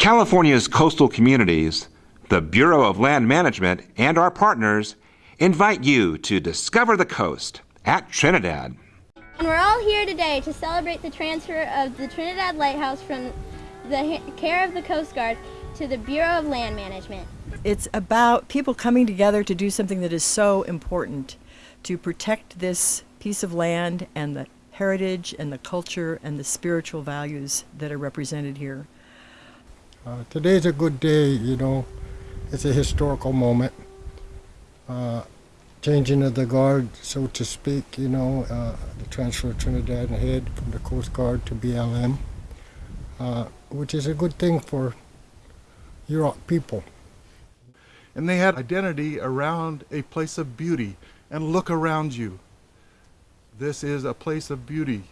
California's coastal communities, the Bureau of Land Management, and our partners invite you to discover the coast at Trinidad. And we're all here today to celebrate the transfer of the Trinidad Lighthouse from the care of the Coast Guard to the Bureau of Land Management. It's about people coming together to do something that is so important to protect this piece of land and the heritage and the culture and the spiritual values that are represented here. Uh, today's a good day, you know. It's a historical moment. Uh, changing of the guard, so to speak, you know, uh, the transfer of Trinidad and Head from the Coast Guard to BLM, uh, which is a good thing for your people. And they had identity around a place of beauty. And look around you. This is a place of beauty.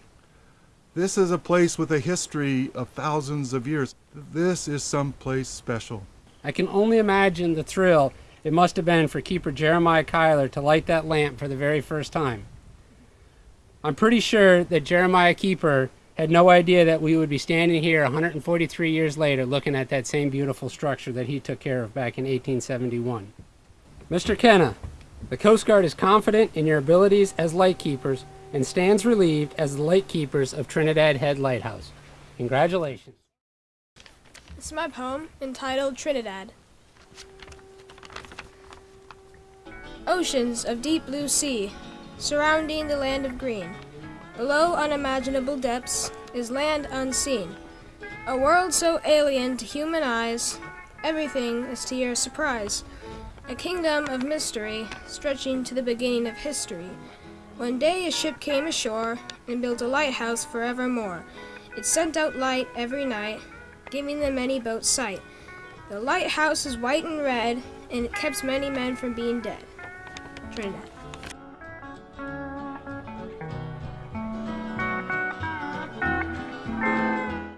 This is a place with a history of thousands of years. This is some place special. I can only imagine the thrill it must have been for Keeper Jeremiah Kyler to light that lamp for the very first time. I'm pretty sure that Jeremiah Keeper had no idea that we would be standing here 143 years later looking at that same beautiful structure that he took care of back in 1871. Mr. Kenna, the Coast Guard is confident in your abilities as light keepers and stands relieved as the light keepers of Trinidad Head Lighthouse. Congratulations. This is my poem entitled Trinidad. Oceans of deep blue sea, surrounding the land of green. Below unimaginable depths is land unseen. A world so alien to human eyes, everything is to your surprise. A kingdom of mystery, stretching to the beginning of history. One day a ship came ashore and built a lighthouse forevermore. It sent out light every night, giving the many boats sight. The lighthouse is white and red, and it kept many men from being dead. Trinidad.